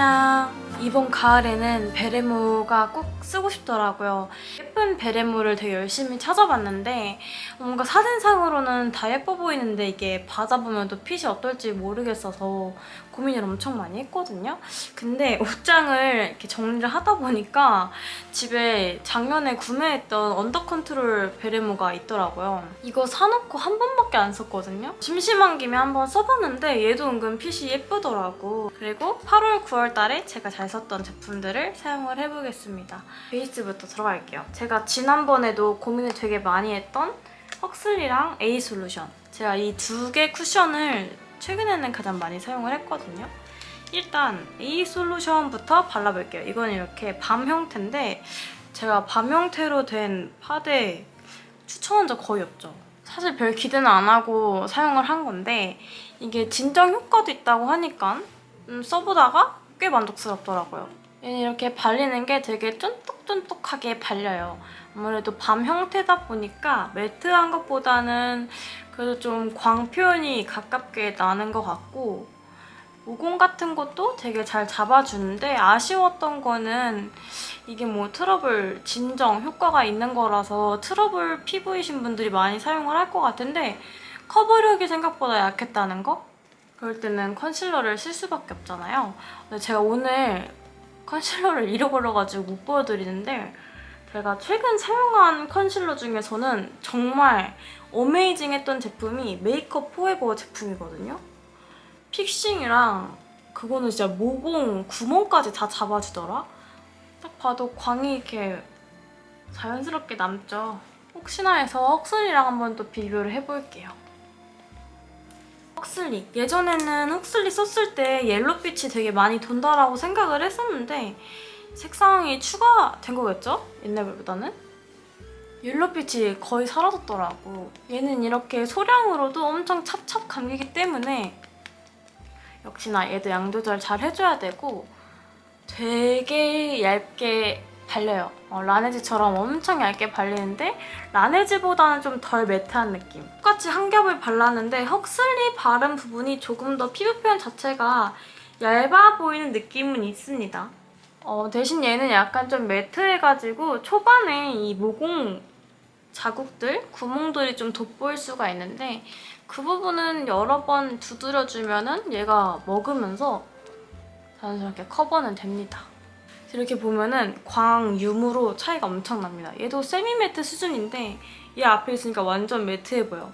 안녕 이번 가을에는 베레모가 꼭 쓰고 싶더라고요. 예쁜 베레모를 되게 열심히 찾아봤는데 뭔가 사진상으로는 다 예뻐 보이는데 이게 받아보면 또 핏이 어떨지 모르겠어서 고민을 엄청 많이 했거든요. 근데 옷장을 이렇게 정리를 하다 보니까 집에 작년에 구매했던 언더 컨트롤 베레모가 있더라고요. 이거 사놓고 한 번밖에 안 썼거든요. 심심한 김에 한 번 써봤는데 얘도 은근 핏이 예쁘더라고. 그리고 8월, 9월 달에 제가 잘 썼던 제품들을 사용을 해보겠습니다. 베이스부터 들어갈게요. 제가 지난번에도 고민을 되게 많이 했던 헉슬리랑 A 솔루션. 제가 이 두 개 쿠션을 최근에는 가장 많이 사용을 했거든요. 일단 A 솔루션부터 발라볼게요. 이건 이렇게 밤 형태인데 제가 밤 형태로 된 파데 추천한 적 거의 없죠. 사실 별 기대는 안 하고 사용을 한 건데 이게 진정 효과도 있다고 하니까 음, 써보다가 꽤 만족스럽더라고요. 이렇게 발리는 게 되게 쫀득쫀득하게 발려요. 아무래도 balm 형태다 보니까 matte한 것보다는 그래도 좀 광 표현이 가깝게 나는 것 같고 모공 같은 것도 되게 잘 잡아주는데 아쉬웠던 거는 이게 뭐 트러블 진정 효과가 있는 거라서 트러블 피부이신 분들이 많이 사용을 할 것 같은데 커버력이 생각보다 약했다는 거? 그럴 때는 concealer를 쓸 수밖에 없잖아요. 근데 제가 오늘 concealer를 잃어버려가지고 못 보여드리는데 제가 최근 사용한 컨실러 중에서는 정말 amazing했던 제품이 메이크업 포에버 제품이거든요. fixing이랑 그거는 진짜 모공 구멍까지 다 잡아주더라? 딱 봐도 광이 이렇게 자연스럽게 남죠. 혹시나 해서 헉슬리랑 한번 또 비교를 해볼게요. 헉슬리. 예전에는 헉슬리 썼을 때 옐로빛이 되게 많이 돈다라고 생각을 했었는데 색상이 추가된 거겠죠? 옛날보다는? 옐로빛이 거의 사라졌더라고. 얘는 이렇게 소량으로도 엄청 찹찹 감기기 때문에 역시나 얘도 양 조절 잘 해줘야 되고 되게 얇게 발려요. 어, 라네즈처럼 엄청 얇게 발리는데 라네즈보다는 좀 덜 매트한 느낌. 똑같이 한 겹을 발랐는데 헉슬리 바른 부분이 조금 더 피부 표현 자체가 얇아 보이는 느낌은 있습니다. 어, 대신 얘는 약간 좀 매트해가지고 초반에 이 모공 자국들, 구멍들이 좀 돋보일 수가 있는데 그 부분은 여러 번 두드려주면 은 얘가 먹으면서 자연스럽게 커버는 됩니다. 이렇게 보면은 광 유무로 차이가 엄청 납니다. 얘도 세미 매트 수준인데 얘 앞에 있으니까 완전 매트해 보여.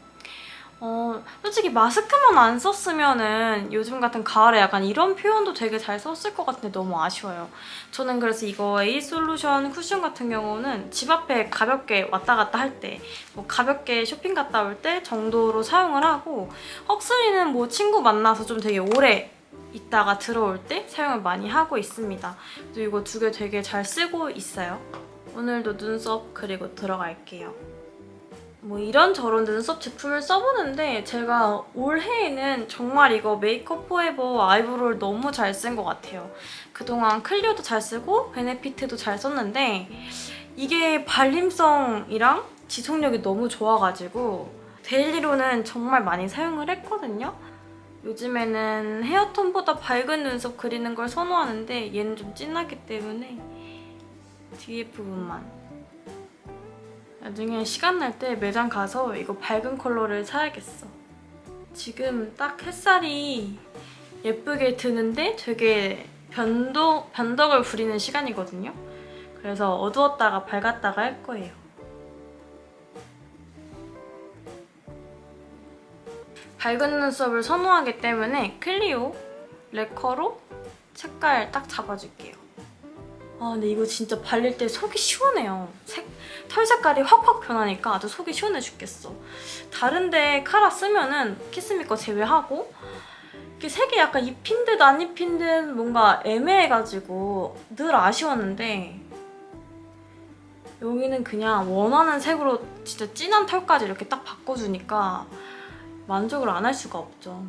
어, 솔직히 마스크만 안 썼으면은 요즘 같은 가을에 약간 이런 표현도 되게 잘 썼을 것 같은데 너무 아쉬워요. 저는 그래서 이거 A 솔루션 쿠션 같은 경우는 집 앞에 가볍게 왔다 갔다 할 때, 뭐 가볍게 쇼핑 갔다 올 때 정도로 사용을 하고 헉슬리는 뭐 친구 만나서 좀 되게 오래 있다가 들어올 때 사용을 많이 하고 있습니다. 그리고 이거 두 개 되게 잘 쓰고 있어요. 오늘도 눈썹 그리고 들어갈게요. 뭐 이런저런 눈썹 제품을 써보는데 제가 올해에는 정말 이거 메이크업 포에버 eyebrow를 너무 잘 쓴 것 같아요. 그동안 클리오도 잘 쓰고 베네피트도 잘 썼는데 이게 발림성이랑 지속력이 너무 좋아가지고 데일리로는 정말 많이 사용을 했거든요. 요즘에는 헤어톤보다 밝은 눈썹 그리는 걸 선호하는데 얘는 좀 진하기 때문에 뒤에 부분만 나중에 시간 날 때 매장 가서 이거 밝은 컬러를 사야겠어. 지금 딱 햇살이 예쁘게 드는데 되게 변덕, 변덕을 부리는 시간이거든요. 그래서 어두웠다가 밝았다가 할 거예요. 밝은 눈썹을 선호하기 때문에 클리오 레커로 색깔 딱 잡아줄게요. 아 근데 이거 진짜 발릴 때 속이 시원해요. 색, 털 색깔이 확확 변하니까 아주 속이 시원해 죽겠어. 다른데 카라 쓰면은 키스미 거 제외하고 이게 색이 약간 입힌 듯 안 입힌 듯 뭔가 애매해가지고 늘 아쉬웠는데 여기는 그냥 원하는 색으로 진짜 진한 털까지 이렇게 딱 바꿔주니까 만족을 안 할 수가 없죠.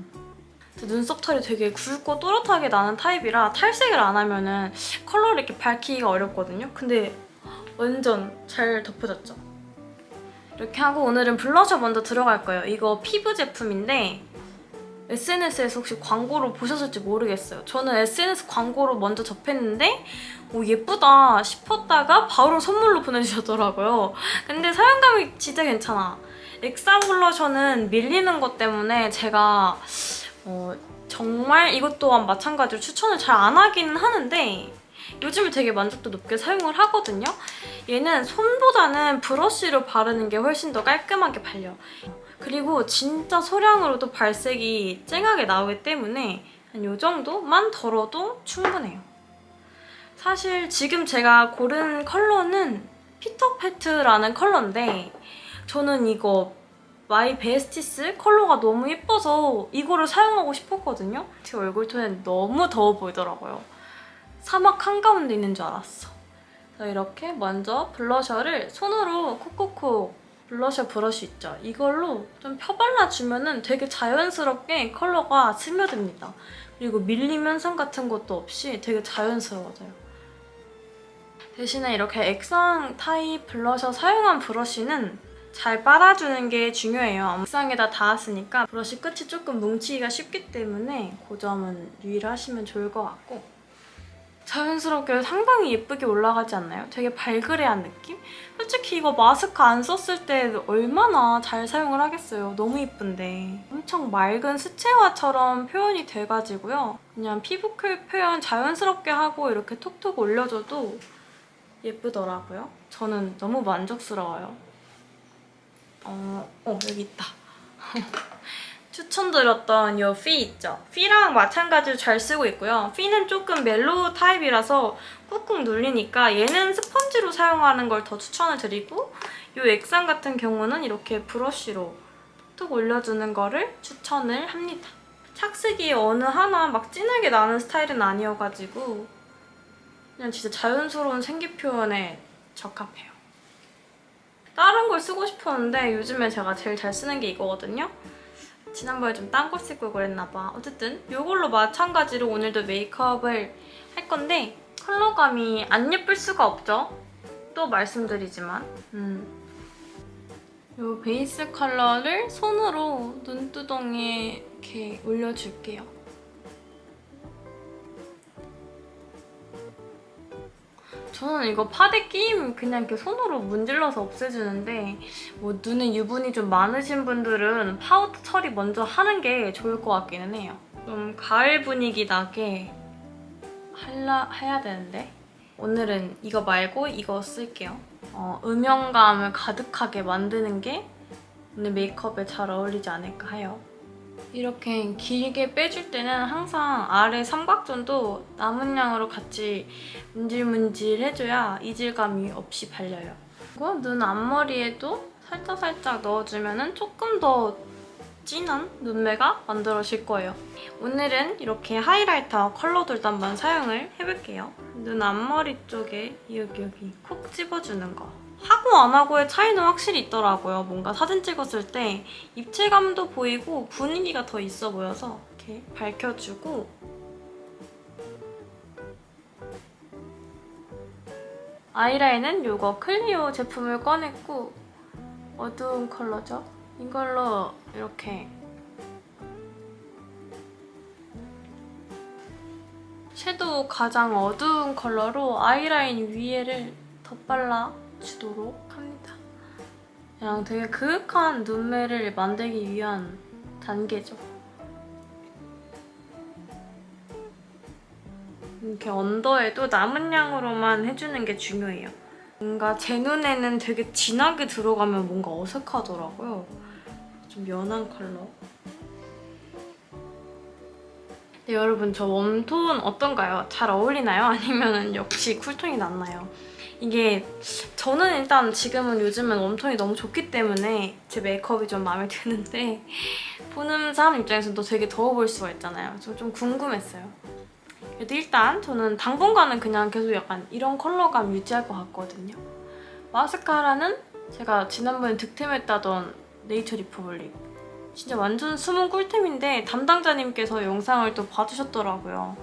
눈썹 털이 되게 굵고 또렷하게 나는 타입이라 탈색을 안 하면 은 컬러를 이렇게 밝히기가 어렵거든요. 근데 완전 잘 덮여졌죠? 이렇게 하고 오늘은 블러셔 먼저 들어갈 거예요. 이거 피부 제품인데 SNS에서 혹시 광고를 보셨을지 모르겠어요. 저는 SNS 광고로 먼저 접했는데 오, 예쁘다 싶었다가 바로 선물로 보내주셨더라고요. 근데 사용감이 진짜 괜찮아. 엑사 블러셔는 밀리는 것 때문에 제가 어, 정말 이것 또한 마찬가지로 추천을 잘 안 하기는 하는데 요즘에 되게 만족도 높게 사용을 하거든요. 얘는 손보다는 브러쉬로 바르는 게 훨씬 더 깔끔하게 발려. 그리고 진짜 소량으로도 발색이 쨍하게 나오기 때문에 한 이 정도만 덜어도 충분해요. 사실 지금 제가 고른 컬러는 피터패트라는 컬러인데 저는 이거 마이 베스티스 컬러가 너무 예뻐서 이거를 사용하고 싶었거든요. 제 얼굴 톤엔 너무 더워 보이더라고요. 사막 한가운데 있는 줄 알았어. 이렇게 먼저 블러셔를 손으로 콕콕콕 블러셔 브러쉬 있죠? 이걸로 좀 펴발라주면 은 되게 자연스럽게 컬러가 스며듭니다. 그리고 밀림 현상 같은 것도 없이 되게 자연스러워져요. 대신에 이렇게 액상 타입 블러셔 사용한 브러쉬는 잘 빨아주는 게 중요해요. 액상에다 닿았으니까 브러쉬 끝이 조금 뭉치기가 쉽기 때문에 그 점은 유의를 하시면 좋을 것 같고 자연스럽게 상당히 예쁘게 올라가지 않나요? 되게 발그레한 느낌? 솔직히 이거 마스크 안 썼을 때 얼마나 잘 사용을 하겠어요. 너무 예쁜데. 엄청 맑은 수채화처럼 표현이 돼가지고요. 그냥 피부클 표현 자연스럽게 하고 이렇게 톡톡 올려줘도 예쁘더라고요. 저는 너무 만족스러워요. 어, 어 여기 있다. 추천드렸던 이 퓌 있죠? 퓌랑 마찬가지로 잘 쓰고 있고요. 퓌는 조금 mellow 타입이라서 꾹꾹 눌리니까 얘는 스펀지로 사용하는 걸 더 추천을 드리고 이 액상 같은 경우는 이렇게 브러쉬로 툭 올려주는 거를 추천을 합니다. 착색이 어느 하나 막 진하게 나는 스타일은 아니어가지고 그냥 진짜 자연스러운 생기 표현에 적합해요. 다른 걸 쓰고 싶었는데 요즘에 제가 제일 잘 쓰는 게 이거거든요. 지난번에 좀딴거 쓰고 그랬나 봐. 어쨌든 이걸로 마찬가지로 오늘도 메이크업을 할 건데 컬러감이 안 예쁠 수가 없죠? 또 말씀드리지만 음. 이 베이스 컬러를 손으로 눈두덩이에 이렇게 올려줄게요. 저는 이거 파데 끼임 그냥 이렇게 손으로 문질러서 없애주는데 뭐 눈에 유분이 좀 많으신 분들은 파우더 처리 먼저 하는 게 좋을 것 같기는 해요. 좀 가을 분위기 나게 할라, 해야 되는데 오늘은 이거 말고 이거 쓸게요. 어, 음영감을 가득하게 만드는 게 오늘 메이크업에 잘 어울리지 않을까 해요. 이렇게 길게 빼줄 때는 항상 아래 삼각존도 남은 양으로 같이 문질문질 해줘야 이질감이 없이 발려요. 그리고 눈 앞머리에도 살짝살짝 넣어주면 조금 더 진한 눈매가 만들어질 거예요. 오늘은 이렇게 하이라이터 컬러들도 한번 사용을 해볼게요. 눈 앞머리 쪽에 여기 여기 콕 집어주는 거. 하고 안 하고의 차이는 확실히 있더라고요. 뭔가 사진 찍었을 때 입체감도 보이고 분위기가 더 있어 보여서 이렇게 밝혀주고 아이라인은 이거 클리오 제품을 꺼냈고 어두운 컬러죠? 이걸로 이렇게 섀도우 가장 어두운 컬러로 아이라인 위에를 덧발라 주도록 합니다. 그냥 되게 그윽한 눈매를 만들기 위한 단계죠. 이렇게 언더에도 남은 양으로만 해주는 게 중요해요. 뭔가 제 눈에는 되게 진하게 들어가면 뭔가 어색하더라고요. 좀 연한 컬러. 네, 여러분 저 웜톤 어떤가요? 잘 어울리나요? 아니면 역시 쿨톤이 낫나요? 이게 저는 일단 지금은 요즘은 웜톤이 너무 좋기 때문에 제 메이크업이 좀 마음에 드는데 보는 사람 입장에서는 또 되게 더워 보일 수가 있잖아요. 저좀 궁금했어요. 그래도 일단 저는 당분간은 그냥 계속 약간 이런 컬러감 유지할 것 같거든요. 마스카라는 제가 지난번에 득템했다던 네이처 리퍼블릭 진짜 완전 숨은 꿀템인데 담당자님께서 영상을 또 봐주셨더라고요.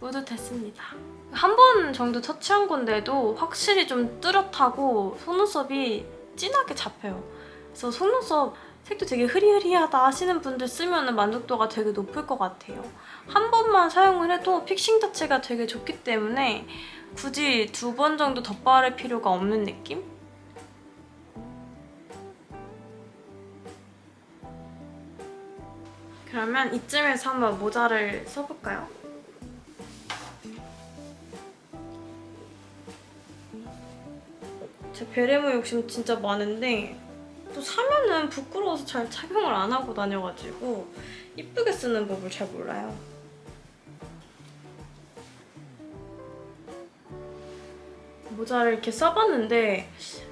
뿌듯했습니다. 한 번 정도 터치한 건데도 확실히 좀 뚜렷하고 속눈썹이 진하게 잡혀요. 그래서 속눈썹 색도 되게 흐리흐리하다 하시는 분들 쓰면 만족도가 되게 높을 것 같아요. 한 번만 사용을 해도 픽싱 자체가 되게 좋기 때문에 굳이 두 번 정도 덧바를 필요가 없는 느낌? 그러면 이쯤에서 한번 모자를 써볼까요? 제 베레모 욕심 진짜 많은데 또 사면은 부끄러워서 잘 착용을 안 하고 다녀가지고 이쁘게 쓰는 법을 잘 몰라요. 모자를 이렇게 써봤는데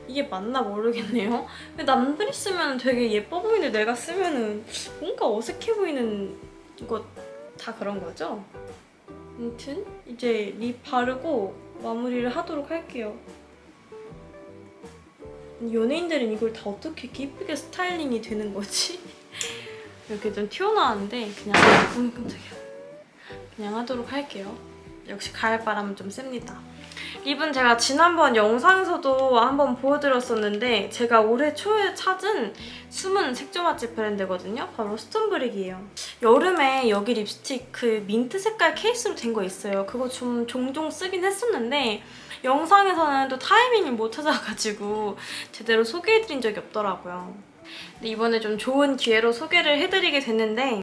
이게 맞나 모르겠네요. 근데 남들이 쓰면 되게 예뻐 보이는데 내가 쓰면 은 뭔가 어색해 보이는 것 다 그런 거죠? 아무튼 이제 립 바르고 마무리를 하도록 할게요. 연예인들은 이걸 다 어떻게 이렇게 이쁘게 스타일링이 되는 거지? 이렇게 좀 튀어나왔는데 그냥 음, 깜짝이야. 그냥 하도록 할게요. 역시 가을바람은 좀 셉니다. 립은 제가 지난번 영상에서도 한번 보여드렸었는데 제가 올해 초에 찾은 숨은 색조 맛집 브랜드거든요. 바로 스톤브릭이에요. 여름에 여기 립스틱 그 민트 색깔 케이스로 된 거 있어요. 그거 좀 종종 쓰긴 했었는데 영상에서는 또 타이밍을 못 찾아가지고 제대로 소개해드린 적이 없더라고요. 근데 이번에 좀 좋은 기회로 소개를 해드리게 됐는데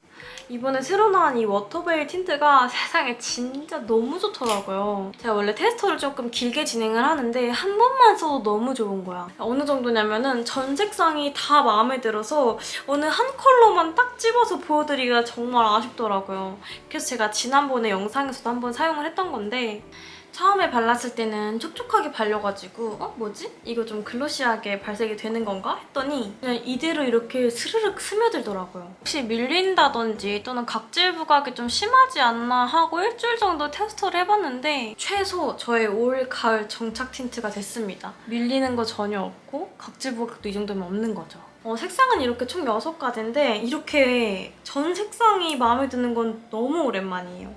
이번에 새로 나온 이 워터베일 틴트가 세상에 진짜 너무 좋더라고요. 제가 원래 테스터를 조금 길게 진행을 하는데 한 번만 써도 너무 좋은 거야. 어느 정도냐면 은 전 색상이 다 마음에 들어서 어느 한 컬러만 딱 집어서 보여드리기가 정말 아쉽더라고요. 그래서 제가 지난번에 영상에서도 한번 사용을 했던 건데 처음에 발랐을 때는 촉촉하게 발려가지고 어? 뭐지? 이거 좀 글로시하게 발색이 되는 건가? 했더니 그냥 이대로 이렇게 스르륵 스며들더라고요. 혹시 밀린다든지 또는 각질 부각이 좀 심하지 않나 하고 일주일 정도 테스트를 해봤는데 최소 저의 올 가을 정착 틴트가 됐습니다. 밀리는 거 전혀 없고 각질 부각도 이 정도면 없는 거죠. 어, 색상은 이렇게 총 6가지인데 이렇게 전 색상이 마음에 드는 건 너무 오랜만이에요.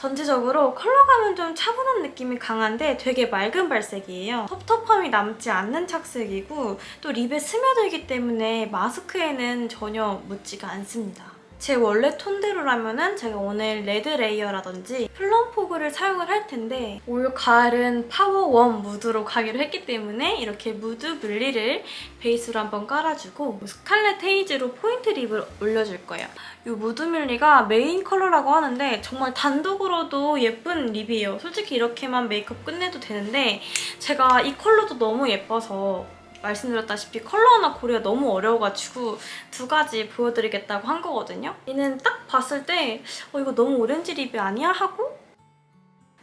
전체적으로 컬러감은 좀 차분한 느낌이 강한데 되게 맑은 발색이에요. 텁텁함이 남지 않는 착색이고 또 립에 스며들기 때문에 마스크에는 전혀 묻지가 않습니다. 제 원래 톤대로라면 제가 오늘 레드 레이어라든지 플럼 포그를 사용을 할 텐데 올 가을은 power warm 무드로 가기로 했기 때문에 이렇게 무드 뮬리를 베이스로 한번 깔아주고 스칼렛 헤이즈로 포인트 립을 올려줄 거예요. 이 무드 뮬리가 메인 컬러라고 하는데 정말 단독으로도 예쁜 립이에요. 솔직히 이렇게만 메이크업 끝내도 되는데 제가 이 컬러도 너무 예뻐서 말씀드렸다시피 컬러 하나 고르기가 너무 어려워가지고 두 가지 보여드리겠다고 한 거거든요. 얘는 딱 봤을 때 어, 이거 너무 오렌지 립이 아니야? 하고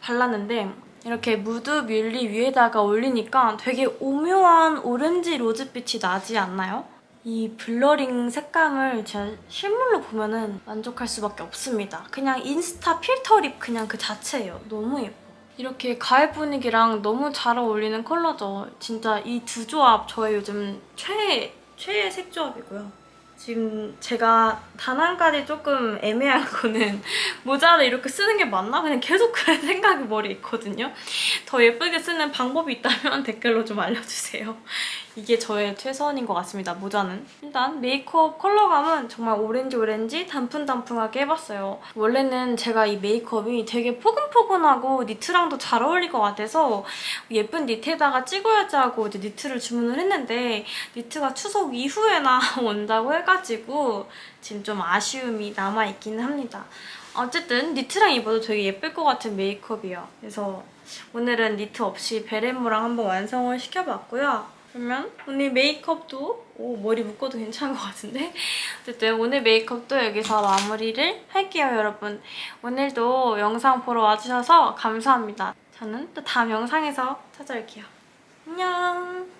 발랐는데 이렇게 무드 뮬리 위에다가 올리니까 되게 오묘한 오렌지 로즈빛이 나지 않나요? 이 blurring 색감을 제가 실물로 보면 은 만족할 수밖에 없습니다. 그냥 인스타 필터 립 그냥 그 자체예요. 너무 예뻐. 이렇게 가을 분위기랑 너무 잘 어울리는 컬러죠. 진짜 이 두 조합 저의 요즘 최애, 최애 색 조합이고요. 지금 제가 단 한 가지 조금 애매한 거는 모자를 이렇게 쓰는 게 맞나? 그냥 계속 그런 생각이 머리에 있거든요. 더 예쁘게 쓰는 방법이 있다면 댓글로 좀 알려주세요. 이게 저의 최선인 것 같습니다, 모자는. 일단 메이크업 컬러감은 정말 오렌지 오렌지 단풍단풍하게 해봤어요. 원래는 제가 이 메이크업이 되게 포근포근하고 니트랑도 잘 어울릴 것 같아서 예쁜 니트에다가 찍어야지 하고 이제 니트를 주문을 했는데 니트가 추석 이후에나 온다고 해가지고 지금 좀 아쉬움이 남아있기는 합니다. 어쨌든 니트랑 입어도 되게 예쁠 것 같은 메이크업이에요. 그래서 오늘은 니트 없이 베레모랑 한번 완성을 시켜봤고요. 그러면 오늘 메이크업도 오, 머리 묶어도 괜찮은 것 같은데? 어쨌든 오늘 메이크업도 여기서 마무리를 할게요, 여러분. 오늘도 영상 보러 와주셔서 감사합니다. 저는 또 다음 영상에서 찾아올게요. 안녕!